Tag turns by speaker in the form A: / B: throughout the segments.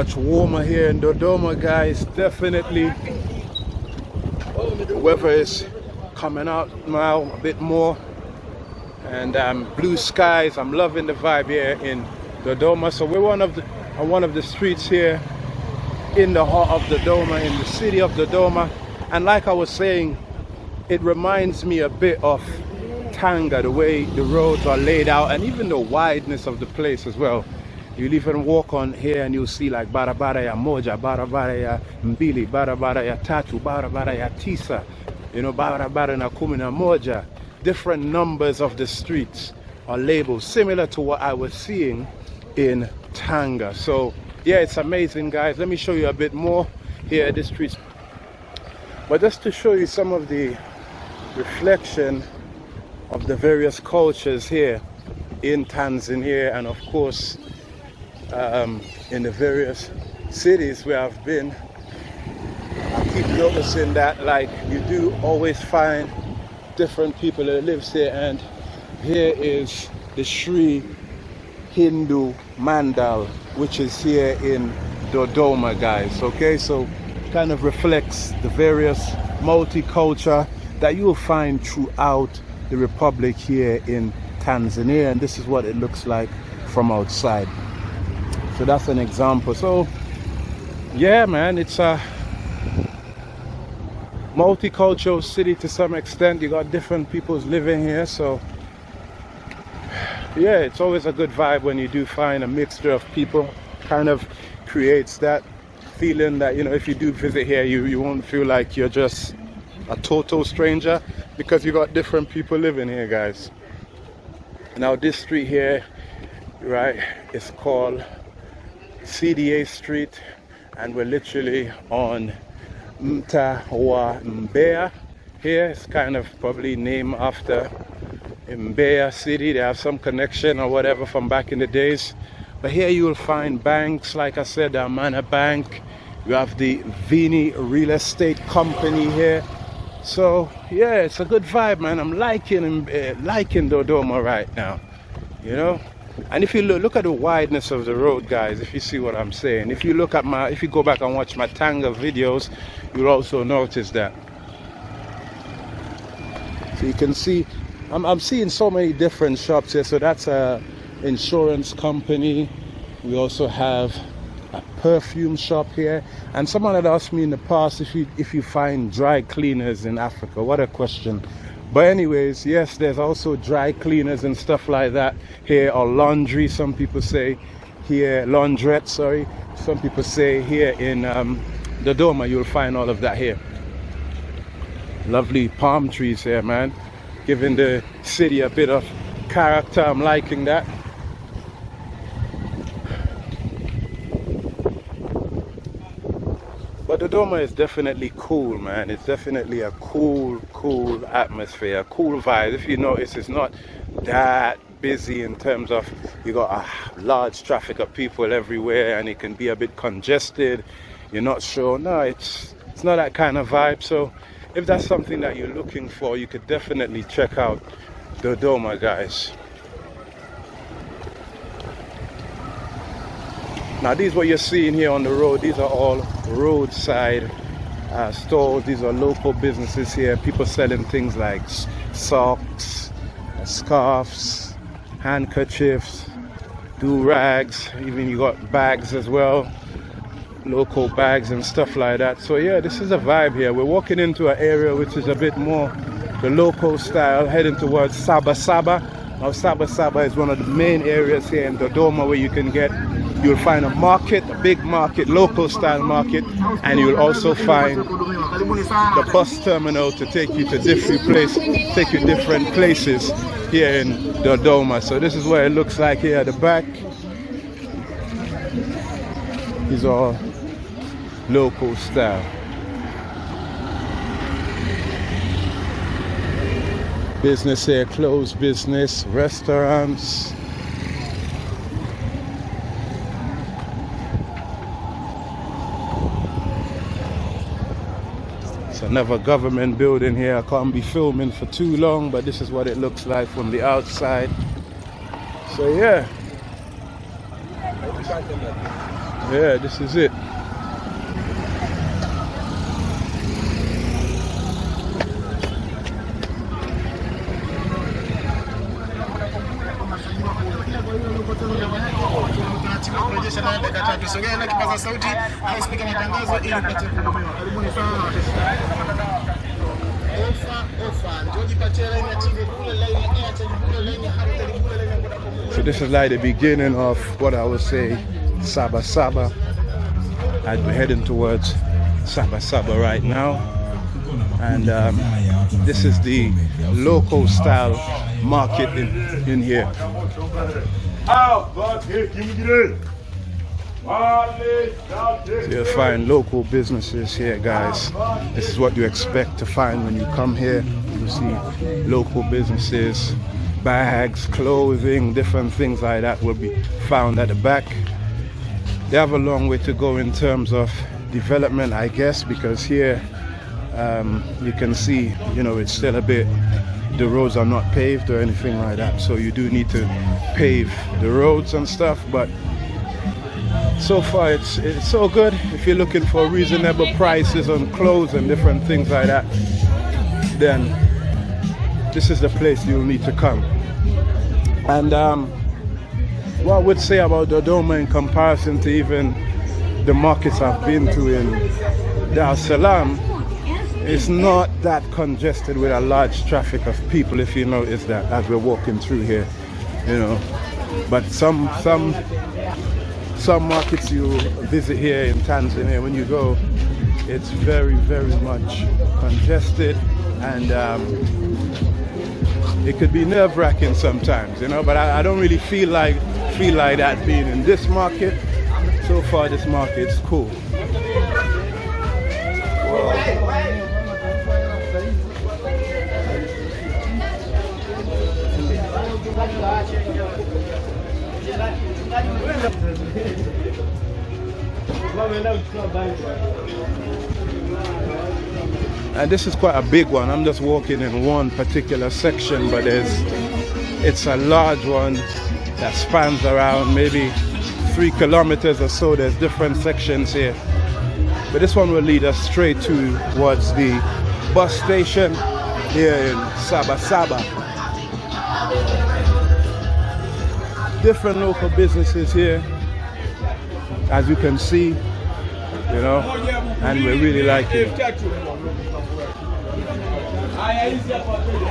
A: much warmer here in Dodoma, guys. Definitely. The weather is coming out now a bit more. And um, blue skies. I'm loving the vibe here in Dodoma. So we're one of the on one of the streets here in the heart of Dodoma, in the city of Dodoma. And like I was saying, it reminds me a bit of Tanga, the way the roads are laid out and even the wideness of the place as well. You'll even walk on here and you'll see like barabara ya moja, barabara ya mbili, barabara ya tatu, barabara ya tisa, you know, barabara na kumi na moja. Different numbers of the streets are labeled similar to what I was seeing in Tanga. So yeah, it's amazing guys. Let me show you a bit more here at the streets. But just to show you some of the reflection of the various cultures here in Tanzania and of course um, in the various cities where I've been I keep noticing that like you do always find different people that lives here and here is the Sri Hindu Mandal which is here in Dodoma guys okay? So kind of reflects the various multicultural that you will find throughout the republic here in Tanzania and this is what it looks like from outside so that's an example. So yeah man it's a multicultural city to some extent. You got different peoples living here so yeah it's always a good vibe when you do find a mixture of people. Kind of creates that feeling that you know if you do visit here you you won't feel like you're just a total stranger because you got different people living here guys. Now this street here right is called CDA Street and we're literally on Mtawa Mbeya here it's kind of probably named after Mbeya city. They have some connection or whatever from back in the days. But here you will find banks. Like I said the Amana Bank. You have the Vini Real Estate Company here. So yeah it's a good vibe man. I'm liking uh, liking dodoma right now you know and if you look look at the wideness of the road guys if you see what i'm saying. If you look at my if you go back and watch my tanga videos you'll also notice that. So you can see i'm, I'm seeing so many different shops here. So that's a insurance company. We also have a perfume shop here. And someone had asked me in the past if you if you find dry cleaners in africa. What a question but anyways yes there's also dry cleaners and stuff like that here or laundry some people say here laundrette sorry. Some people say here in um, Dodoma you'll find all of that here. Lovely palm trees here man. Giving the city a bit of character. I'm liking that Dodoma is definitely cool, man. It's definitely a cool, cool atmosphere, cool vibe. If you notice, it's not that busy in terms of you got a large traffic of people everywhere and it can be a bit congested. You're not sure. No, it's it's not that kind of vibe. So if that's something that you're looking for, you could definitely check out Dodoma, guys. Now these what you're seeing here on the road, these are all roadside uh, stores. These are local businesses here. People selling things like socks, scarves, handkerchiefs, do-rags. Even you got bags as well. Local bags and stuff like that. So yeah, this is a vibe here. We're walking into an area which is a bit more the local style, heading towards Saba Saba. Now Saba Saba is one of the main areas here in Dodoma where you can get You'll find a market, a big market, local style market, and you'll also find the bus terminal to take you to different places, take you different places here in Dodoma. So this is what it looks like here at the back. These are local style. Business here, closed business, restaurants, another government building here. I can't be filming for too long, but this is what it looks like from the outside. So yeah. Yeah, this is it. So this is like the beginning of what I would say Saba Saba. I'd be heading towards Saba Saba right now. And um, this is the local style market in, in here. You'll find local businesses here, guys. This is what you expect to find when you come here. You see local businesses, bags, clothing, different things like that will be found at the back. They have a long way to go in terms of development, I guess, because here um, you can see, you know, it's still a bit, the roads are not paved or anything like that. So you do need to pave the roads and stuff, but so far it's it's so good if you're looking for reasonable prices on clothes and different things like that then this is the place you'll need to come and um, what I would say about Dodoma in comparison to even the markets I've been to in Dar Salaam it's not that congested with a large traffic of people if you notice that as we're walking through here you know but some some some markets you visit here in Tanzania, when you go, it's very, very much congested and um, it could be nerve-wracking sometimes, you know, but I, I, don't really feel like feel like that being in this market. So far, this market's cool. And this is quite a big one. I'm just walking in one particular section, but there's it's a large one that spans around maybe three kilometers or so. There's different sections here. But this one will lead us straight towards the bus station here in Saba Saba. Different local businesses here, as you can see, you know, and we really like it.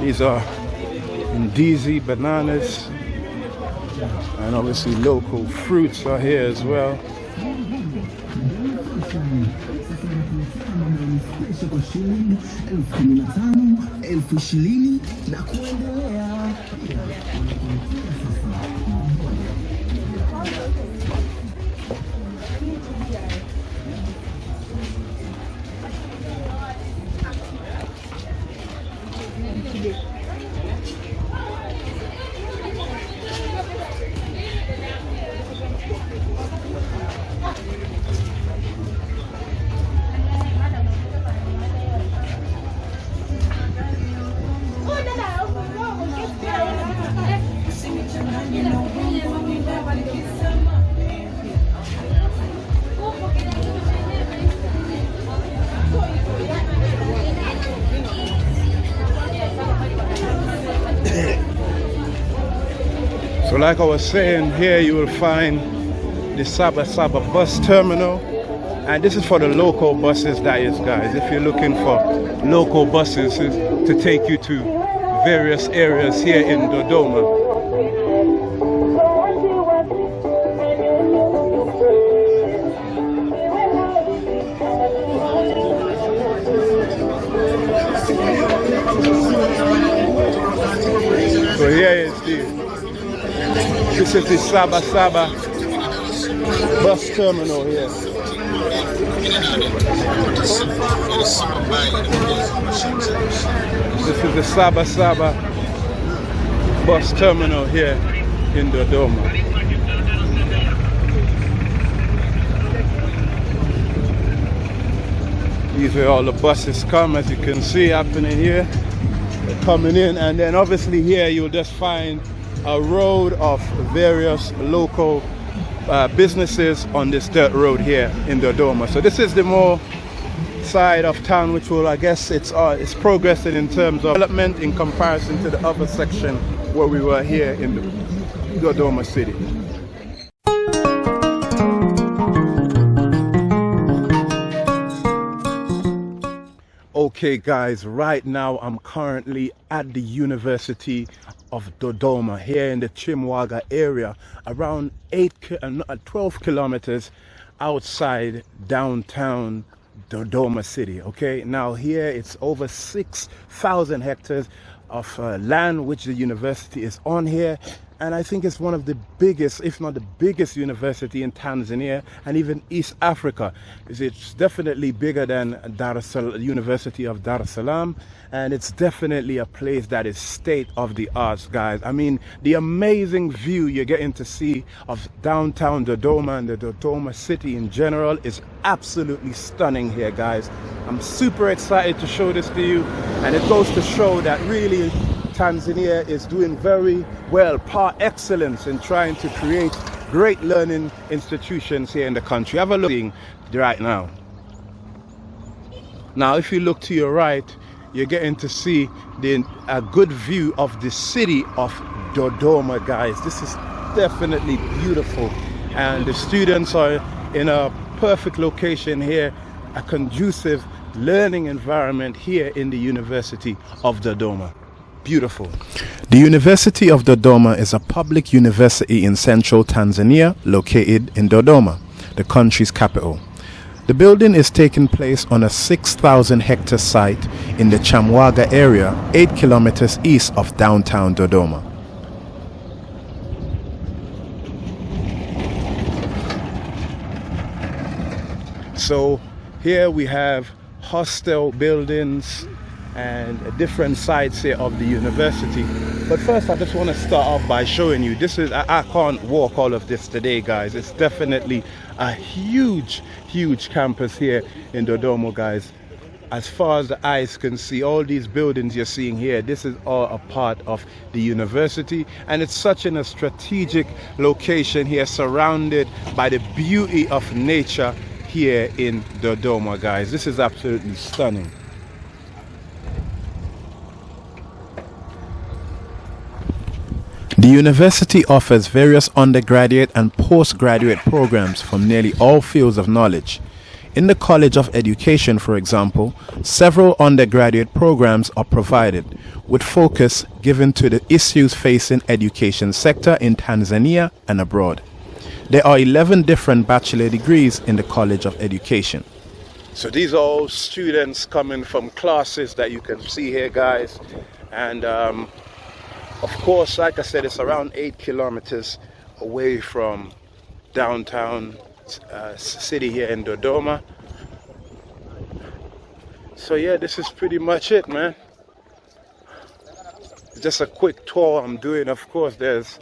A: These are Ndizi bananas, and obviously local fruits are here as well. na kuendelea. So like I was saying, here you will find the Saba Saba bus terminal. And this is for the local buses, that is, guys. If you're looking for local buses to take you to various areas here in Dodoma. This is the Saba Saba bus terminal here. This is the Saba Saba bus terminal here in Dodoma. These are all the buses come as you can see happening here. They're coming in and then obviously here you'll just find a road of various local uh, businesses on this dirt road here in the Dodoma. So this is the more side of town which will I guess it's uh, it's progressing in terms of development in comparison to the other section where we were here in the Dodoma city. Okay guys, right now I'm currently at the University of Dodoma here in the Chimwaga area around 8 uh, uh, 12 kilometers outside downtown Dodoma city okay? Now here it's over 6,000 hectares of uh, land which the university is on here and I think it's one of the biggest, if not the biggest university in Tanzania and even East Africa. It's definitely bigger than Dar es Salaam, University of Dar es Salaam and it's definitely a place that is state of the arts guys. I mean the amazing view you're getting to see of downtown Dodoma and the Dodoma city in general is absolutely stunning here guys. I'm super excited to show this to you and it goes to show that really Tanzania is doing very well, par excellence in trying to create great learning institutions here in the country. Have a look right now. Now, if you look to your right, you're getting to see the, a good view of the city of Dodoma, guys. This is definitely beautiful. And the students are in a perfect location here, a conducive learning environment here in the University of Dodoma beautiful. The University of Dodoma is a public university in central Tanzania located in Dodoma, the country's capital. The building is taking place on a 6,000 hectare site in the Chimwaga area, 8 kilometers east of downtown Dodoma. So here we have hostel buildings, and different sides here of the university. But first i just want to start off by showing you this is I, I, can't walk all of this today guys. It's definitely a huge huge campus here in Dodoma guys. As far as the eyes can see all these buildings you're seeing here this is all a part of the university. And it's such in a strategic location here surrounded by the beauty of nature here in Dodoma guys. This is absolutely stunning university offers various undergraduate and postgraduate programs from nearly all fields of knowledge. In the College of Education, for example, several undergraduate programs are provided, with focus given to the issues facing education sector in Tanzania and abroad. There are 11 different bachelor degrees in the College of Education. So these are all students coming from classes that you can see here, guys. And um, of course, like I said, it's around eight kilometers away from downtown uh, city here in Dodoma. So yeah, this is pretty much it, man. Just a quick tour I'm doing. Of course, there's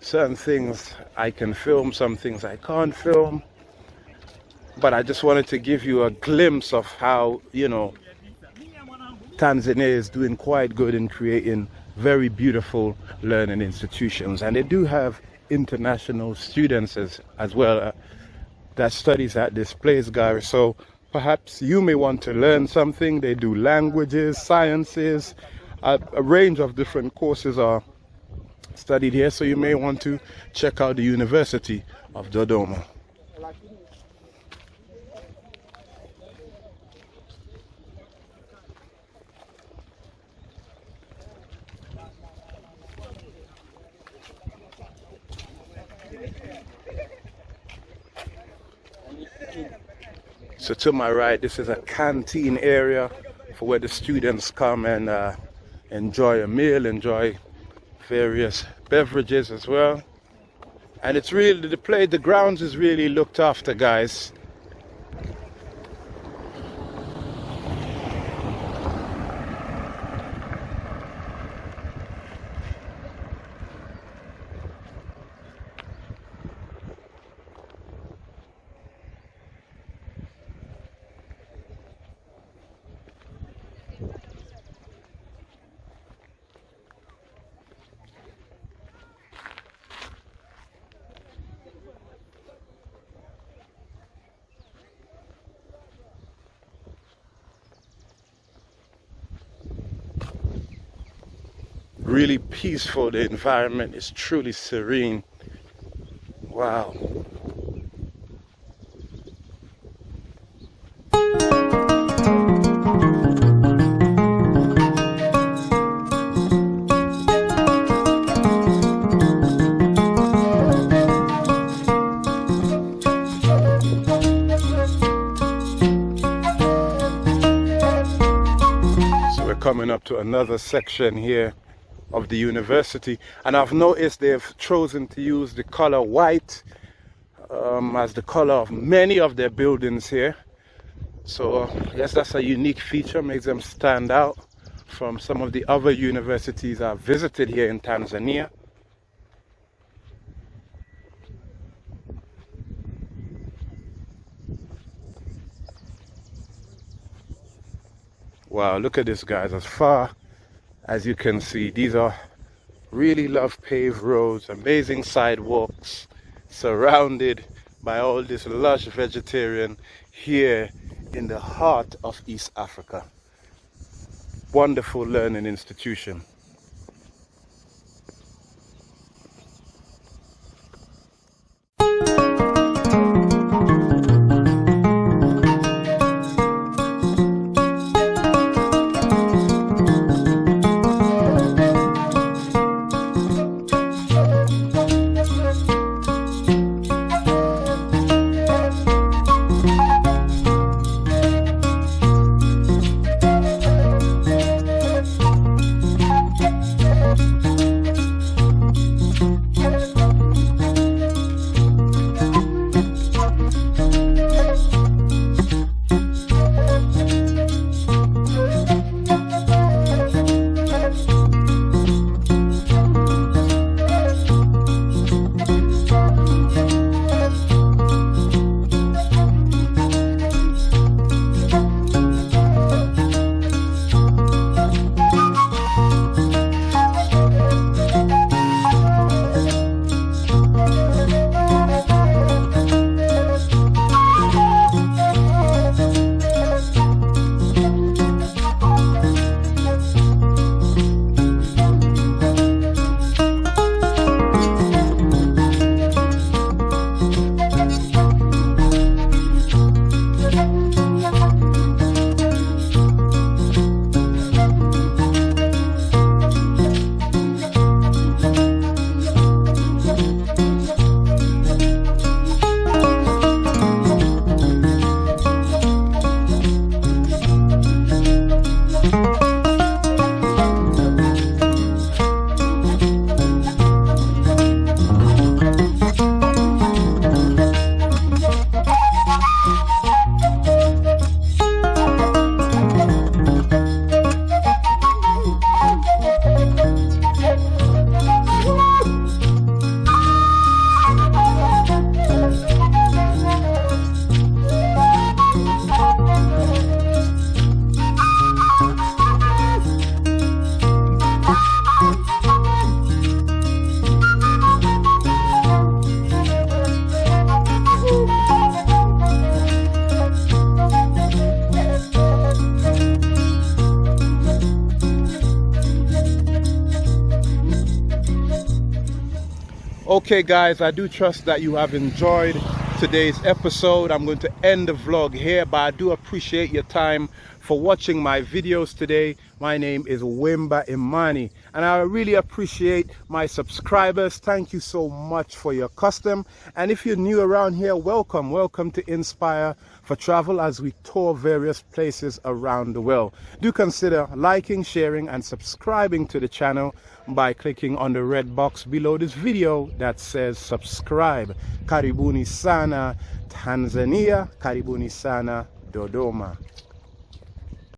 A: certain things I can film, some things I can't film. But I just wanted to give you a glimpse of how, you know, Tanzania is doing quite good in creating very beautiful learning institutions. And they do have international students as, as well uh, that studies at this place guys so perhaps you may want to learn something. They do languages sciences. A, a range of different courses are studied here so you may want to check out the University of Dodoma So to my right, this is a canteen area for where the students come and uh, enjoy a meal, enjoy various beverages as well. And it's really, the play, the grounds is really looked after, guys. Really peaceful. The environment is truly serene. Wow. So we're coming up to another section here of the university and I've noticed they've chosen to use the color white um, as the color of many of their buildings here. So I guess that's a unique feature makes them stand out from some of the other universities I've visited here in Tanzania. Wow look at this guys as far as you can see these are really love paved roads amazing sidewalks surrounded by all this lush vegetarian here in the heart of East Africa. Wonderful learning institution okay guys i do trust that you have enjoyed today's episode. I'm going to end the vlog here but i do appreciate your time for watching my videos today. My name is wimba imani and i really appreciate my subscribers. Thank you so much for your custom. And if you're new around here welcome. Welcome to inspire for travel as we tour various places around the world. Do consider liking, sharing and subscribing to the channel by clicking on the red box below this video that says subscribe. Karibuni sana Tanzania, karibuni sana Dodoma.